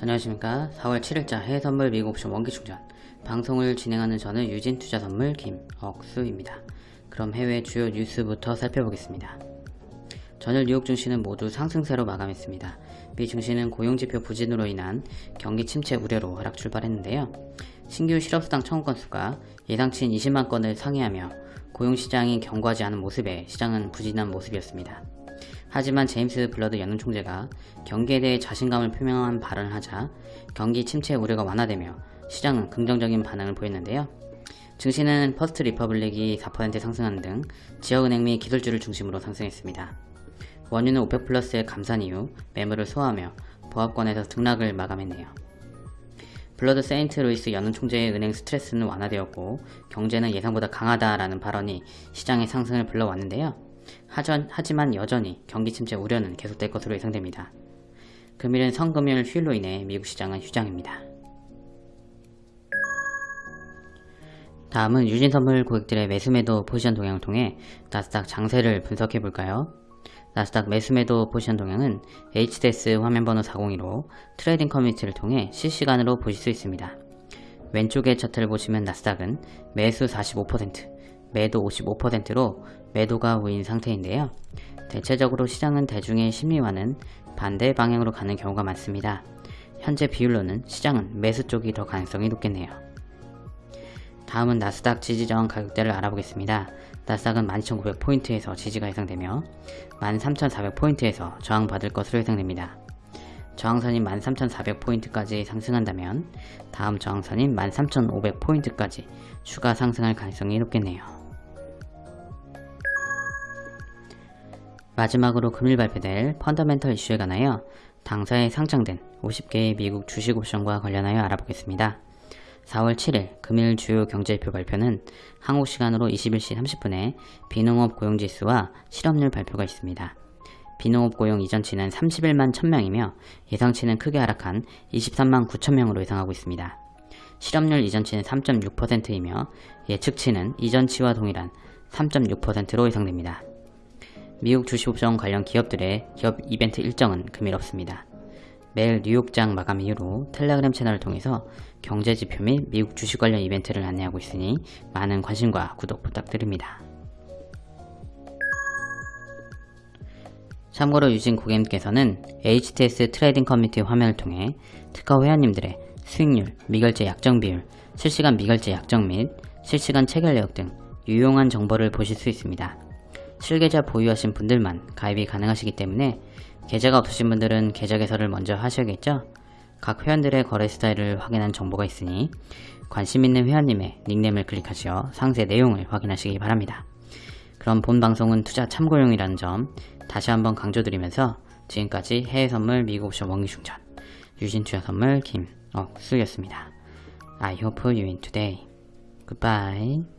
안녕하십니까. 4월 7일자 해외선물 미국 옵션 원기충전. 방송을 진행하는 저는 유진투자선물 김억수입니다. 그럼 해외 주요 뉴스부터 살펴보겠습니다. 전일 뉴욕 증시는 모두 상승세로 마감했습니다. 미 증시는 고용지표 부진으로 인한 경기 침체 우려로 하락 출발했는데요. 신규 실업수당 청구 건수가 예상치인 20만 건을 상회하며 고용시장이 견고하지 않은 모습에 시장은 부진한 모습이었습니다 하지만 제임스 불러드 연은 총재가 경기에 대해 자신감을 표명한 발언을 하자 경기 침체 우려가 완화되며 시장은 긍정적인 반응을 보였는데요. 증시는 퍼스트 리퍼블릭이 4% 상승하는 등 지역은행 및 기술주를 중심으로 상승했습니다. 원유는 오펙 플러스의 감산 이후 매물을 소화하며 보합권에서 등락을 마감했네요. 불러드 세인트 루이스 연은 총재의 은행 스트레스는 완화되었고 경제는 예상보다 강하다라는 발언이 시장의 상승을 불러왔는데요. 하지만 여전히 경기 침체 우려는 계속될 것으로 예상됩니다. 금일은 성금요일 휴일로 인해 미국 시장은 휴장입니다. 다음은 유진선물 고객들의 매수매도 포지션 동향을 통해 나스닥 장세를 분석해 볼까요? 나스닥 매수매도 포지션 동향은 HTS 화면번호 402로 trading community를 통해 실시간으로 보실 수 있습니다. 왼쪽의 차트를 보시면 나스닥은 매수 45%, 매도 55%로 매도가 우인 상태인데요. 대체적으로 시장은 대중의 심리와는 반대 방향으로 가는 경우가 많습니다. 현재 비율로는 시장은 매수 쪽이 더 가능성이 높겠네요. 다음은 나스닥 지지저항 가격대를 알아보겠습니다. 나스닥은 12,900포인트에서 지지가 예상되며 13,400포인트에서 저항받을 것으로 예상됩니다. 저항선인 13,400포인트까지 상승한다면 다음 저항선인 13,500포인트까지 추가 상승할 가능성이 높겠네요. 마지막으로 금일 발표될 펀더멘털 이슈에 관하여 당사에 상장된 50개의 미국 주식 옵션과 관련하여 알아보겠습니다. 4월 7일 금일 주요 경제지표 발표는 한국 시간으로 21시 30분에 비농업 고용지수와 실업률 발표가 있습니다. 비농업 고용 이전치는 31만 1000명이며 예상치는 크게 하락한 23만 9천명으로 예상하고 있습니다. 실업률 이전치는 3.6%이며 예측치는 이전치와 동일한 3.6%로 예상됩니다. 미국 주식옵션 관련 기업들의 기업 이벤트 일정은 금일 없습니다. 매일 뉴욕장 마감 이후로 텔레그램 채널을 통해서 경제지표 및 미국 주식 관련 이벤트를 안내하고 있으니 많은 관심과 구독 부탁드립니다. 참고로 유진 고객님께서는 HTS trading community 화면을 통해 트커 회원님들의 수익률, 미결제 약정 비율, 실시간 미결제 약정 및 실시간 체결 내역 등 유용한 정보를 보실 수 있습니다. 실계좌 보유하신 분들만 가입이 가능하시기 때문에 계좌가 없으신 분들은 계좌 개설을 먼저 하셔야겠죠? 각 회원들의 거래 스타일을 확인한 정보가 있으니 관심 있는 회원님의 닉네임을 클릭하시어 상세 내용을 확인하시기 바랍니다. 그럼 본 방송은 투자 참고용이라는 점 다시 한번 강조드리면서 지금까지 해외 선물 미국 옵션 원기 충전 유진 투자 선물 김억수였습니다. I hope you win today. Goodbye.